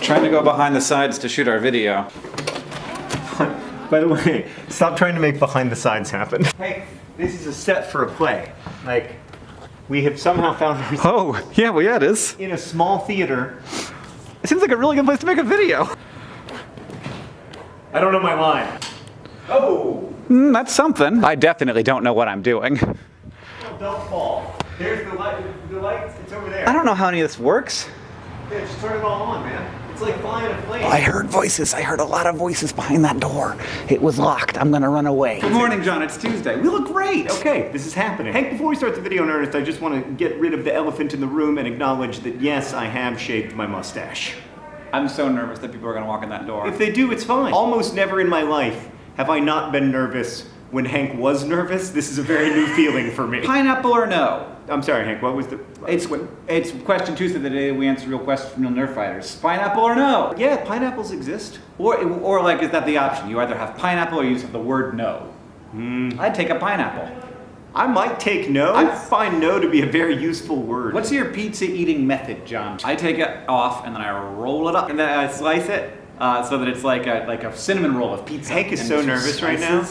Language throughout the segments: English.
Trying to go behind the sides to shoot our video. By the way, stop trying to make behind the sides happen. Hey, this is a set for a play. Like, we have somehow found ourselves Oh, yeah, well, yeah, it is. in a small theater. It seems like a really good place to make a video. I don't know my line. Oh, Mm, that's something. I definitely don't know what I'm doing. well, don't fall. There's the light. The lights. It's over there. I don't know how any of this works. Yeah, just turn it all on, man. It's like flying a plane. I heard voices. I heard a lot of voices behind that door. It was locked. I'm gonna run away. Good morning, John. It's Tuesday. We look great. Okay, this is happening. Hank, before we start the video in earnest, I just want to get rid of the elephant in the room and acknowledge that yes, I have shaved my mustache. I'm so nervous that people are gonna walk in that door. If they do, it's fine. Almost never in my life have I not been nervous when Hank was nervous. This is a very new feeling for me. Pineapple or no? I'm sorry, Hank, what was the. It's it's question Tuesday the day we answer real questions from real Nerdfighters. Pineapple or no? Yeah, pineapples exist. Or or like is that the option? You either have pineapple or you have the word no. I'd take a pineapple. I might take no. I find no to be a very useful word. What's your pizza eating method, John? I take it off and then I roll it up and then I slice it uh, so that it's like a like a cinnamon roll of pizza. Hank is so nervous right now.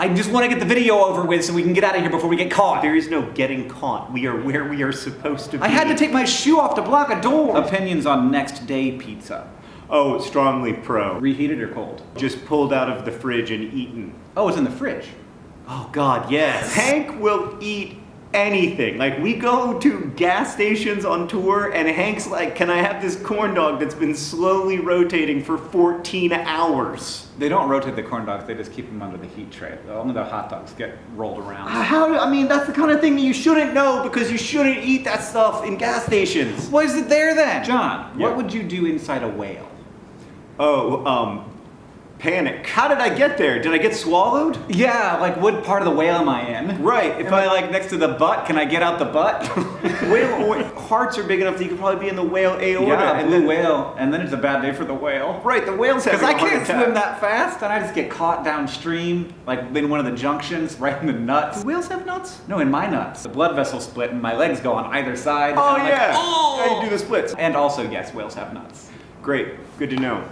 Slices. I just want to get the video over with so we can get out of here before we get caught. There is no getting caught. We are where we are supposed to be. I had to take my shoe off to block a door. Opinions on next day pizza. Oh, strongly pro. Reheated or cold? Just pulled out of the fridge and eaten. Oh, it's in the fridge. Oh God, yes. Hank will eat anything. Like we go to gas stations on tour and Hank's like, can I have this corn dog that's been slowly rotating for 14 hours? They don't rotate the corn dogs, they just keep them under the heat tray. Only the hot dogs get rolled around. How, I mean, that's the kind of thing that you shouldn't know because you shouldn't eat that stuff in gas stations. Why is it there then? John, Yeah. what would you do inside a whale? Oh, um, panic. How did I get there? Did I get swallowed? Yeah, like what part of the whale am I in? Right, If if I I like next to the butt, can I get out the butt? whale hearts are big enough that you could probably be in the whale aorta. yeah, and then, whale, and then it's a bad day for the whale. Right, the whales have Because I can't swim that fast, and I just get caught downstream, like in one of the junctions, right in the nuts. Do whales have nuts? No, in my nuts. The blood vessels split, and my legs go on either side. Oh I'm like, yeah. "Oh!" How you do the splits? And also, yes, whales have nuts. Great, good to know.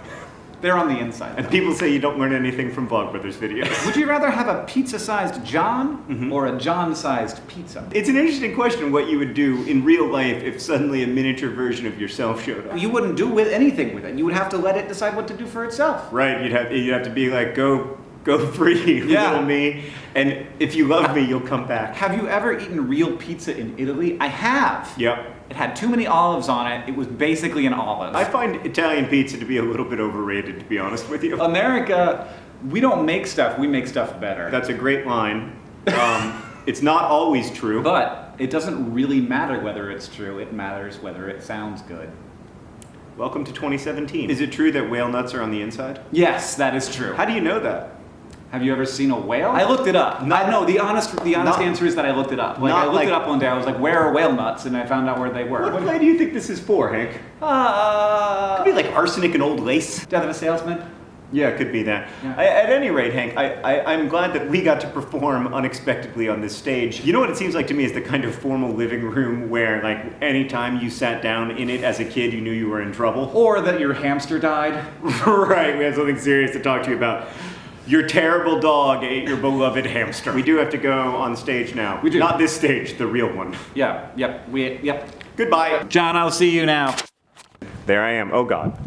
They're on the inside. And people say you don't learn anything from Vlogbrothers videos. Would you rather have a pizza-sized John Mm-hmm. or a John-sized pizza? It's an interesting question what you would do in real life if suddenly a miniature version of yourself showed up. You wouldn't do with anything with it. You would have to let it decide what to do for itself. Right, you'd have you'd have to be like, go go free, Yeah. little me. And if you love me, you'll come back. Have you ever eaten real pizza in Italy? I have. Yep. It had too many olives on it. It was basically an olive. I find Italian pizza to be a little bit overrated, to be honest with you. America, we don't make stuff, we make stuff better. That's a great line. Um, it's not always true. But it doesn't really matter whether it's true, it matters whether it sounds good. Welcome to 2017. Is it true that whale nuts are on the inside? Yes, that is true. How do you know that? Have you ever seen a whale? I looked it up. Not- I know the honest the honest not- answer is that I looked it up. Like I looked like- it up one day. I was like, "Where are whale nuts?" And I found out where they were. What play do you think this is for, Hank? Uh, Could be like arsenic and old lace. Death of a Salesman. Yeah, it could be that. Yeah. I, at any rate, Hank, I, I, I'm glad that we got to perform unexpectedly on this stage. You know what it seems like to me is the kind of formal living room where, like, anytime you sat down in it as a kid, you knew you were in trouble. Or that your hamster died. right, we have something serious to talk to you about. Your terrible dog ate your beloved hamster. We do have to go on stage now. We do. Not this stage, the real one. Yeah. Yep. We. Yep. Goodbye. John, I'll see you now. There I am. Oh, God.